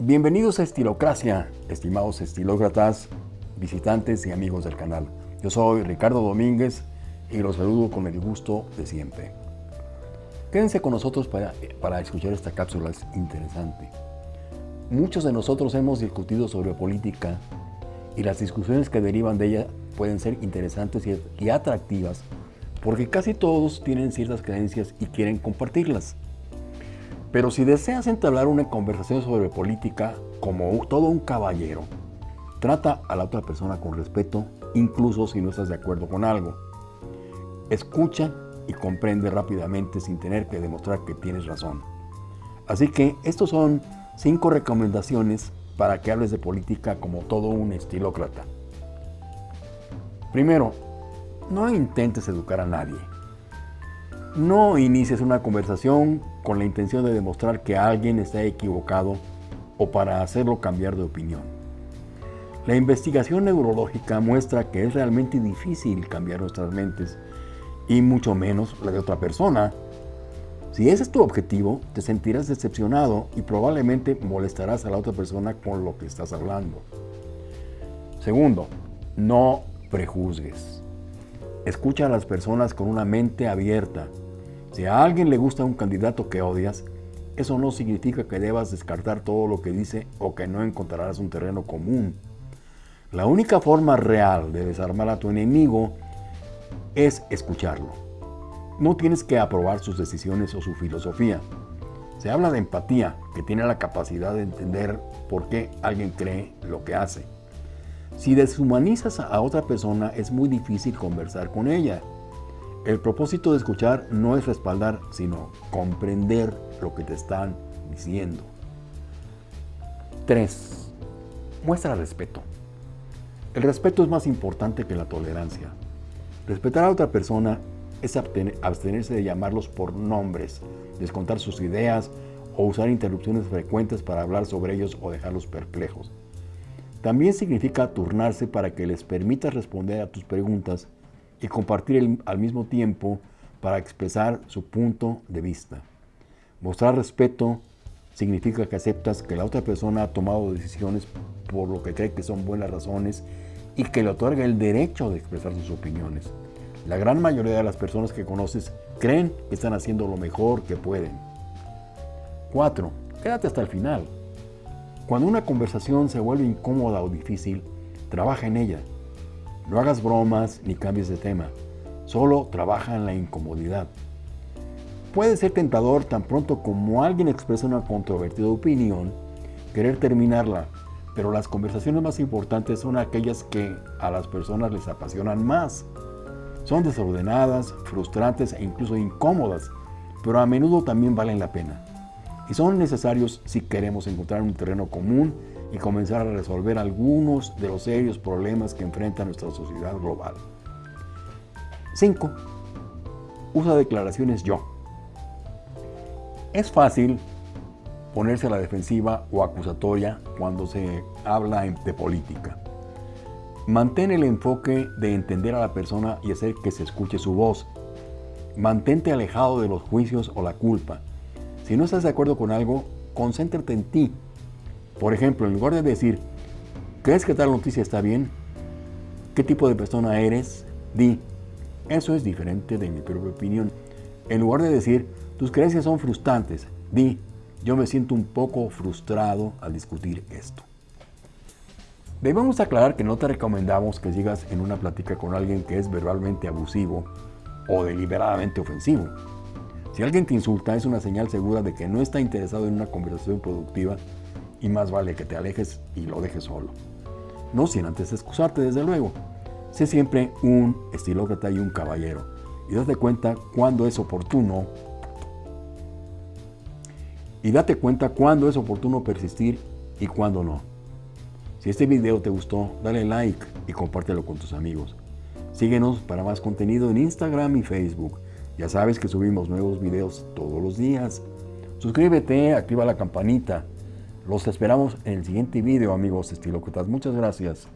Bienvenidos a Estilocracia, estimados estilócratas, visitantes y amigos del canal. Yo soy Ricardo Domínguez y los saludo con el gusto de siempre. Quédense con nosotros para, para escuchar esta cápsula, es interesante. Muchos de nosotros hemos discutido sobre política y las discusiones que derivan de ella pueden ser interesantes y atractivas porque casi todos tienen ciertas creencias y quieren compartirlas. Pero si deseas entablar una conversación sobre política como todo un caballero, trata a la otra persona con respeto, incluso si no estás de acuerdo con algo. Escucha y comprende rápidamente sin tener que demostrar que tienes razón. Así que estos son cinco recomendaciones para que hables de política como todo un estilócrata. Primero, no intentes educar a nadie. No inicies una conversación con la intención de demostrar que alguien está equivocado o para hacerlo cambiar de opinión. La investigación neurológica muestra que es realmente difícil cambiar nuestras mentes y mucho menos la de otra persona. Si ese es tu objetivo, te sentirás decepcionado y probablemente molestarás a la otra persona con lo que estás hablando. Segundo, no prejuzgues. Escucha a las personas con una mente abierta. Si a alguien le gusta un candidato que odias, eso no significa que debas descartar todo lo que dice o que no encontrarás un terreno común. La única forma real de desarmar a tu enemigo es escucharlo. No tienes que aprobar sus decisiones o su filosofía. Se habla de empatía, que tiene la capacidad de entender por qué alguien cree lo que hace. Si deshumanizas a otra persona, es muy difícil conversar con ella. El propósito de escuchar no es respaldar, sino comprender lo que te están diciendo. 3. Muestra respeto. El respeto es más importante que la tolerancia. Respetar a otra persona es abstenerse de llamarlos por nombres, descontar sus ideas o usar interrupciones frecuentes para hablar sobre ellos o dejarlos perplejos. También significa turnarse para que les permitas responder a tus preguntas y compartir al mismo tiempo para expresar su punto de vista. Mostrar respeto significa que aceptas que la otra persona ha tomado decisiones por lo que cree que son buenas razones y que le otorga el derecho de expresar sus opiniones. La gran mayoría de las personas que conoces creen que están haciendo lo mejor que pueden. 4. Quédate hasta el final. Cuando una conversación se vuelve incómoda o difícil, trabaja en ella. No hagas bromas ni cambies de tema, solo trabaja en la incomodidad. Puede ser tentador tan pronto como alguien expresa una controvertida opinión, querer terminarla, pero las conversaciones más importantes son aquellas que a las personas les apasionan más. Son desordenadas, frustrantes e incluso incómodas, pero a menudo también valen la pena y son necesarios si queremos encontrar un terreno común y comenzar a resolver algunos de los serios problemas que enfrenta nuestra sociedad global. 5. Usa declaraciones yo. Es fácil ponerse a la defensiva o acusatoria cuando se habla de política. Mantén el enfoque de entender a la persona y hacer que se escuche su voz. Mantente alejado de los juicios o la culpa si no estás de acuerdo con algo, concéntrate en ti. Por ejemplo, en lugar de decir, ¿crees que tal noticia está bien? ¿Qué tipo de persona eres? Di, eso es diferente de mi propia opinión. En lugar de decir, tus creencias son frustrantes, di, yo me siento un poco frustrado al discutir esto. Debemos aclarar que no te recomendamos que sigas en una plática con alguien que es verbalmente abusivo o deliberadamente ofensivo. Si alguien te insulta es una señal segura de que no está interesado en una conversación productiva y más vale que te alejes y lo dejes solo. No sin antes excusarte desde luego. Sé siempre un estilócrata y un caballero y date cuenta cuando es oportuno y date cuenta cuándo es oportuno persistir y cuándo no. Si este video te gustó, dale like y compártelo con tus amigos. Síguenos para más contenido en Instagram y Facebook. Ya sabes que subimos nuevos videos todos los días. Suscríbete, activa la campanita. Los esperamos en el siguiente video, amigos estilócratas. Muchas gracias.